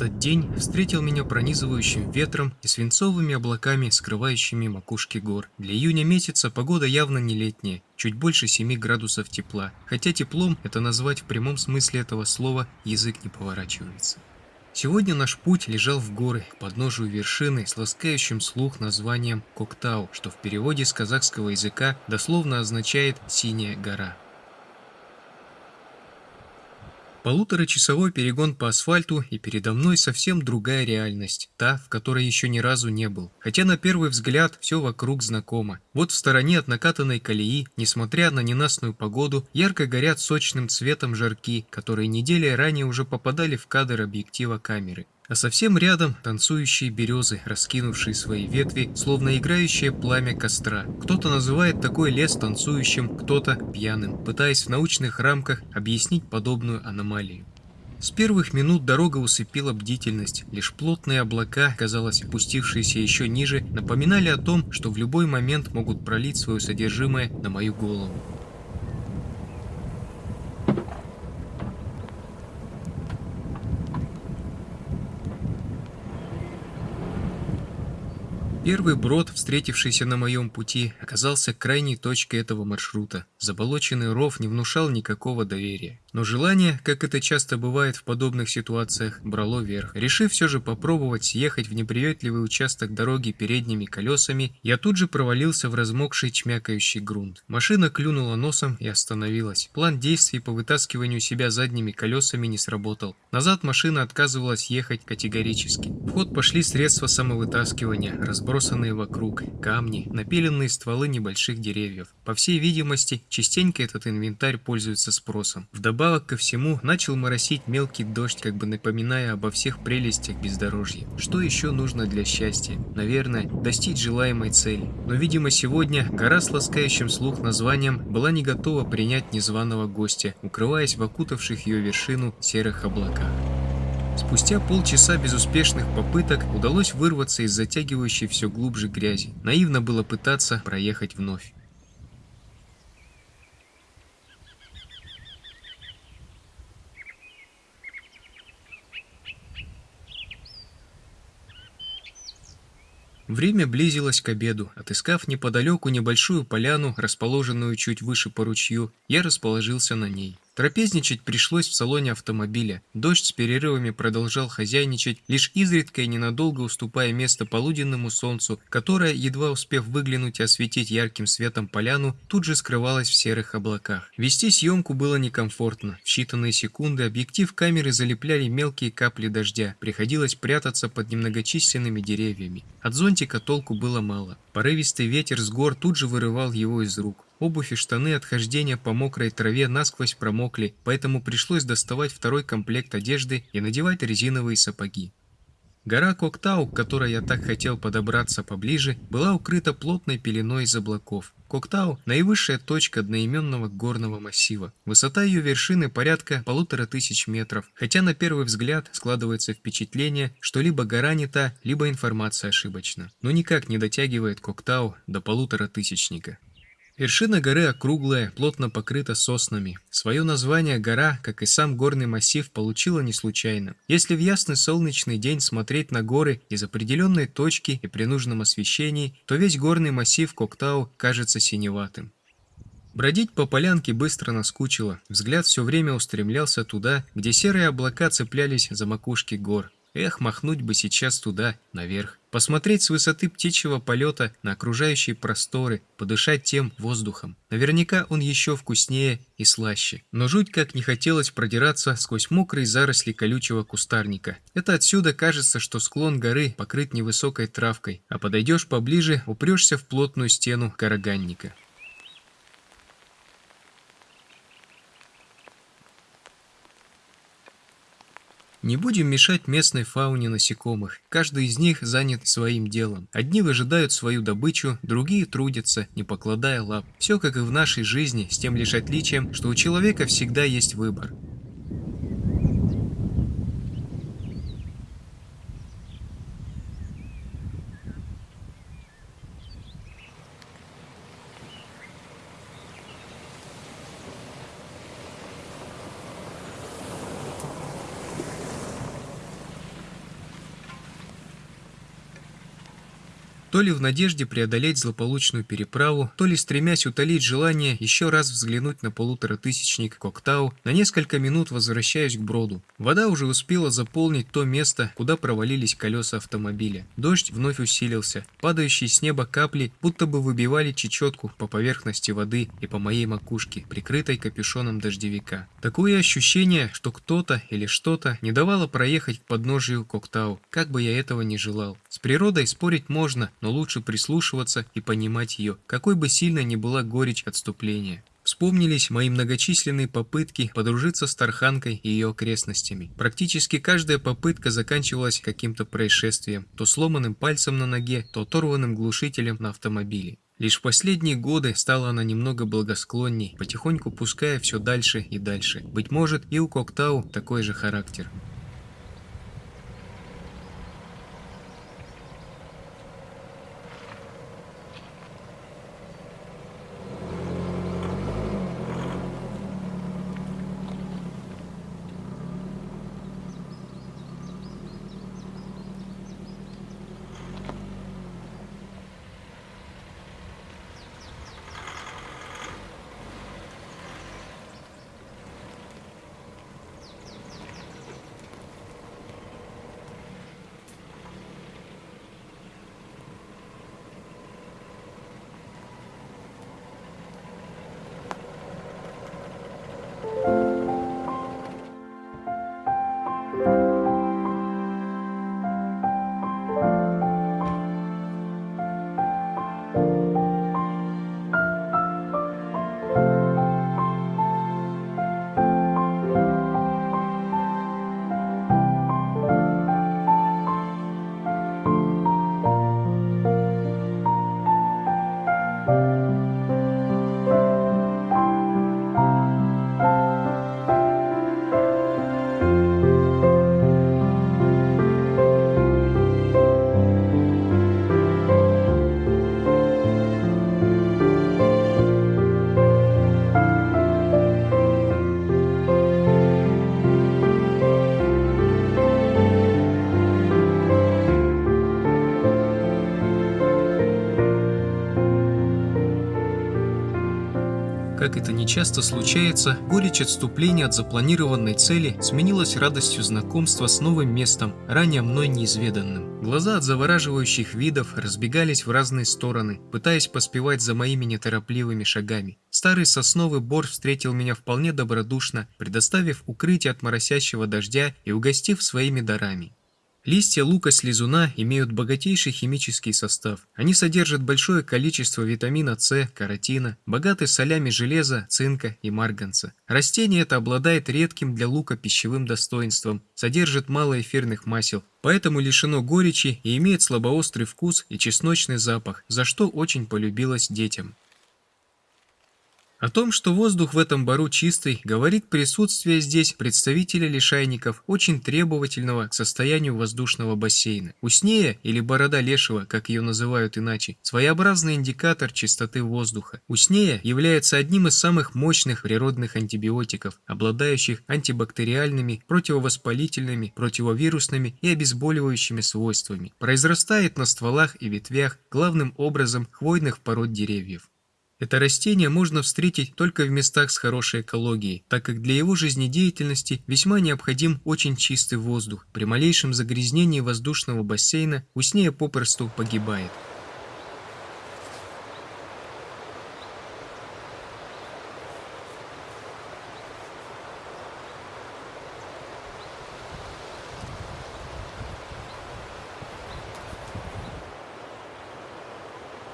Этот день встретил меня пронизывающим ветром и свинцовыми облаками, скрывающими макушки гор. Для июня месяца погода явно не летняя, чуть больше 7 градусов тепла, хотя теплом это назвать в прямом смысле этого слова язык не поворачивается. Сегодня наш путь лежал в горы, к подножию вершины с ласкающим слух названием Коктау, что в переводе с казахского языка дословно означает «синяя гора». Полуторачасовой перегон по асфальту, и передо мной совсем другая реальность, та, в которой еще ни разу не был. Хотя на первый взгляд все вокруг знакомо. Вот в стороне от накатанной колеи, несмотря на ненастную погоду, ярко горят сочным цветом жарки, которые недели ранее уже попадали в кадр объектива камеры а совсем рядом танцующие березы, раскинувшие свои ветви, словно играющее пламя костра. Кто-то называет такой лес танцующим, кто-то пьяным, пытаясь в научных рамках объяснить подобную аномалию. С первых минут дорога усыпила бдительность, лишь плотные облака, казалось, опустившиеся еще ниже, напоминали о том, что в любой момент могут пролить свое содержимое на мою голову. Первый брод, встретившийся на моем пути, оказался крайней точкой этого маршрута. Заболоченный ров не внушал никакого доверия. Но желание, как это часто бывает в подобных ситуациях, брало верх. Решив все же попробовать съехать в неприветливый участок дороги передними колесами, я тут же провалился в размокший чмякающий грунт. Машина клюнула носом и остановилась. План действий по вытаскиванию себя задними колесами не сработал. Назад машина отказывалась ехать категорически. В ход пошли средства самовытаскивания, разбросанные вокруг, камни, напиленные стволы небольших деревьев. По всей видимости, частенько этот инвентарь пользуется спросом. Вдобавок Вдобавок ко всему, начал моросить мелкий дождь, как бы напоминая обо всех прелестях бездорожья. Что еще нужно для счастья? Наверное, достичь желаемой цели. Но, видимо, сегодня гора с ласкающим слух названием была не готова принять незваного гостя, укрываясь в окутавших ее вершину серых облаках. Спустя полчаса безуспешных попыток удалось вырваться из затягивающей все глубже грязи. Наивно было пытаться проехать вновь. Время близилось к обеду. Отыскав неподалеку небольшую поляну, расположенную чуть выше по ручью, я расположился на ней. Трапезничать пришлось в салоне автомобиля. Дождь с перерывами продолжал хозяйничать, лишь изредка и ненадолго уступая место полуденному солнцу, которое, едва успев выглянуть и осветить ярким светом поляну, тут же скрывалось в серых облаках. Вести съемку было некомфортно. В считанные секунды объектив камеры залепляли мелкие капли дождя. Приходилось прятаться под немногочисленными деревьями. От зонтика толку было мало. Порывистый ветер с гор тут же вырывал его из рук. Обувь и штаны от хождения по мокрой траве насквозь промокли, поэтому пришлось доставать второй комплект одежды и надевать резиновые сапоги. Гора Коктау, к которой я так хотел подобраться поближе, была укрыта плотной пеленой из облаков. Коктау – наивысшая точка одноименного горного массива. Высота ее вершины порядка полутора тысяч метров, хотя на первый взгляд складывается впечатление, что либо гора не та, либо информация ошибочна. Но никак не дотягивает Коктау до полутора тысячника. Вершина горы округлая, плотно покрыта соснами. Свое название гора, как и сам горный массив, получила не случайно. Если в ясный солнечный день смотреть на горы из определенной точки и при нужном освещении, то весь горный массив Коктау кажется синеватым. Бродить по полянке быстро наскучило. Взгляд все время устремлялся туда, где серые облака цеплялись за макушки гор. Эх, махнуть бы сейчас туда, наверх. Посмотреть с высоты птичьего полета на окружающие просторы, подышать тем воздухом. Наверняка он еще вкуснее и слаще. Но жуть как не хотелось продираться сквозь мокрые заросли колючего кустарника. Это отсюда кажется, что склон горы покрыт невысокой травкой, а подойдешь поближе, упрешься в плотную стену караганника. Не будем мешать местной фауне насекомых. Каждый из них занят своим делом. Одни выжидают свою добычу, другие трудятся, не покладая лап. Все как и в нашей жизни, с тем лишь отличием, что у человека всегда есть выбор. То ли в надежде преодолеть злополучную переправу, то ли стремясь утолить желание еще раз взглянуть на полуторатысячник Коктау, на несколько минут возвращаюсь к броду. Вода уже успела заполнить то место, куда провалились колеса автомобиля. Дождь вновь усилился. Падающие с неба капли будто бы выбивали чечетку по поверхности воды и по моей макушке, прикрытой капюшоном дождевика. Такое ощущение, что кто-то или что-то не давало проехать к подножию Коктау, как бы я этого не желал. С природой спорить можно, но лучше прислушиваться и понимать ее, какой бы сильно ни была горечь отступления. Вспомнились мои многочисленные попытки подружиться с Тарханкой и ее окрестностями. Практически каждая попытка заканчивалась каким-то происшествием, то сломанным пальцем на ноге, то оторванным глушителем на автомобиле. Лишь в последние годы стала она немного благосклонней, потихоньку пуская все дальше и дальше. Быть может, и у Коктау такой же характер. Как это нечасто случается, горечь отступления от запланированной цели сменилась радостью знакомства с новым местом, ранее мной неизведанным. Глаза от завораживающих видов разбегались в разные стороны, пытаясь поспевать за моими неторопливыми шагами. Старый сосновый бор встретил меня вполне добродушно, предоставив укрытие от моросящего дождя и угостив своими дарами. Листья лука-слизуна имеют богатейший химический состав. Они содержат большое количество витамина С, каротина, богаты солями железа, цинка и марганца. Растение это обладает редким для лука пищевым достоинством, содержит мало эфирных масел, поэтому лишено горечи и имеет слабоострый вкус и чесночный запах, за что очень полюбилось детям. О том, что воздух в этом бару чистый, говорит присутствие здесь представителя лишайников, очень требовательного к состоянию воздушного бассейна. Уснея, или борода лешего, как ее называют иначе, своеобразный индикатор чистоты воздуха. Уснея является одним из самых мощных природных антибиотиков, обладающих антибактериальными, противовоспалительными, противовирусными и обезболивающими свойствами. Произрастает на стволах и ветвях, главным образом хвойных пород деревьев. Это растение можно встретить только в местах с хорошей экологией, так как для его жизнедеятельности весьма необходим очень чистый воздух. При малейшем загрязнении воздушного бассейна уснея попросту погибает.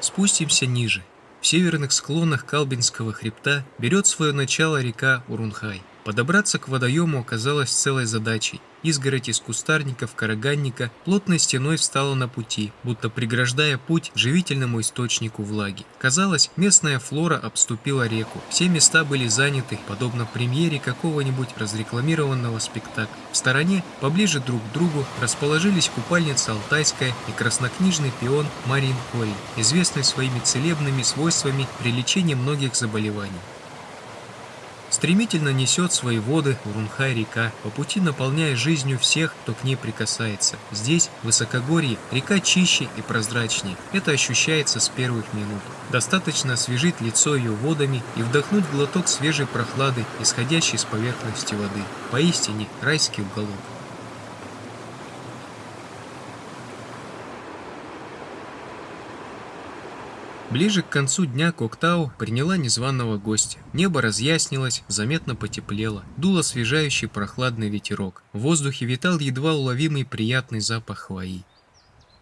Спустимся ниже. В северных склонах Калбинского хребта берет свое начало река Урунхай. Подобраться к водоему оказалось целой задачей. Изгородь из кустарников караганника плотной стеной встала на пути, будто преграждая путь живительному источнику влаги. Казалось, местная флора обступила реку. Все места были заняты, подобно премьере какого-нибудь разрекламированного спектакля. В стороне, поближе друг к другу, расположились купальница Алтайская и краснокнижный пион Марин Корень, известный своими целебными свойствами при лечении многих заболеваний. Стремительно несет свои воды Урунхай-река, по пути наполняя жизнью всех, кто к ней прикасается. Здесь, в высокогорье, река чище и прозрачнее. Это ощущается с первых минут. Достаточно освежить лицо ее водами и вдохнуть глоток свежей прохлады, исходящей с поверхности воды. Поистине райский уголок. Ближе к концу дня Коктау приняла незваного гостя. Небо разъяснилось, заметно потеплело, дул освежающий прохладный ветерок. В воздухе витал едва уловимый приятный запах хвои.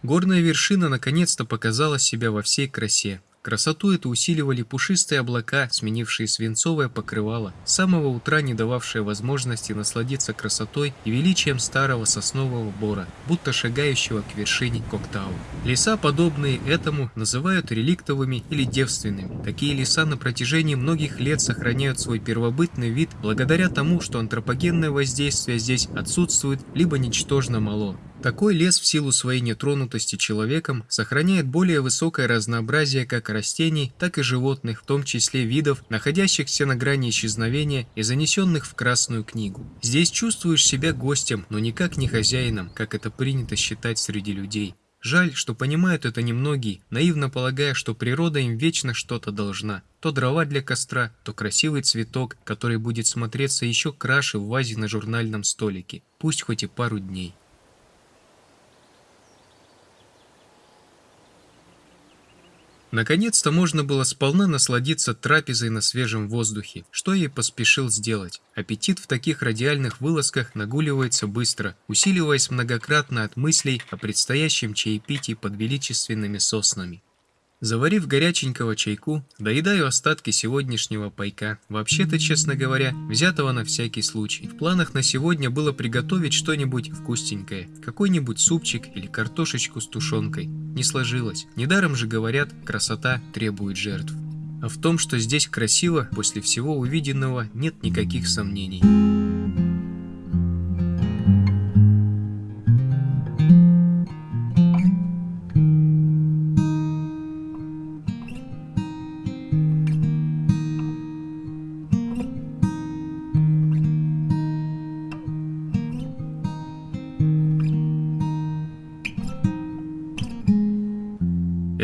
Горная вершина наконец-то показала себя во всей красе. Красоту эту усиливали пушистые облака, сменившие свинцовое покрывало, с самого утра не дававшее возможности насладиться красотой и величием старого соснового бора, будто шагающего к вершине Коктау. Леса, подобные этому, называют реликтовыми или девственными. Такие леса на протяжении многих лет сохраняют свой первобытный вид благодаря тому, что антропогенное воздействие здесь отсутствует либо ничтожно мало. Такой лес в силу своей нетронутости человеком сохраняет более высокое разнообразие как растений, так и животных, в том числе видов, находящихся на грани исчезновения и занесенных в Красную книгу. Здесь чувствуешь себя гостем, но никак не хозяином, как это принято считать среди людей. Жаль, что понимают это немногие, наивно полагая, что природа им вечно что-то должна. То дрова для костра, то красивый цветок, который будет смотреться еще краше в вазе на журнальном столике, пусть хоть и пару дней. Наконец-то можно было сполна насладиться трапезой на свежем воздухе, что я и поспешил сделать. Аппетит в таких радиальных вылазках нагуливается быстро, усиливаясь многократно от мыслей о предстоящем чаепитии под величественными соснами. Заварив горяченького чайку, доедаю остатки сегодняшнего пайка. Вообще-то, честно говоря, взятого на всякий случай. В планах на сегодня было приготовить что-нибудь вкусненькое. Какой-нибудь супчик или картошечку с тушенкой. Не сложилось. Недаром же говорят, красота требует жертв. А в том, что здесь красиво, после всего увиденного, нет никаких сомнений.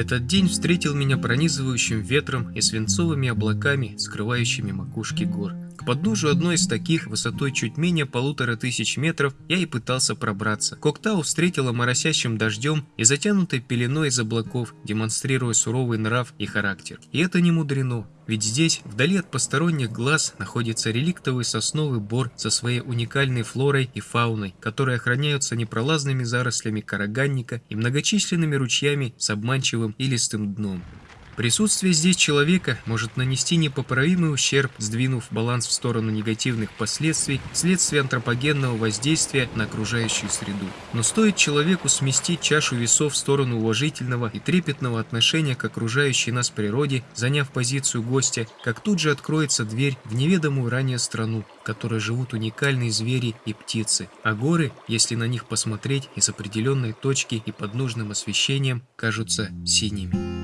Этот день встретил меня пронизывающим ветром и свинцовыми облаками, скрывающими макушки гор. К подножию одной из таких, высотой чуть менее полутора тысяч метров, я и пытался пробраться. Коктау встретила моросящим дождем и затянутой пеленой из облаков, демонстрируя суровый нрав и характер. И это не мудрено. Ведь здесь, вдали от посторонних глаз, находится реликтовый сосновый бор со своей уникальной флорой и фауной, которые охраняются непролазными зарослями караганника и многочисленными ручьями с обманчивым и листым дном. Присутствие здесь человека может нанести непоправимый ущерб, сдвинув баланс в сторону негативных последствий вследствие антропогенного воздействия на окружающую среду. Но стоит человеку сместить чашу весов в сторону уважительного и трепетного отношения к окружающей нас природе, заняв позицию гостя, как тут же откроется дверь в неведомую ранее страну, в которой живут уникальные звери и птицы, а горы, если на них посмотреть из определенной точки и под нужным освещением, кажутся синими.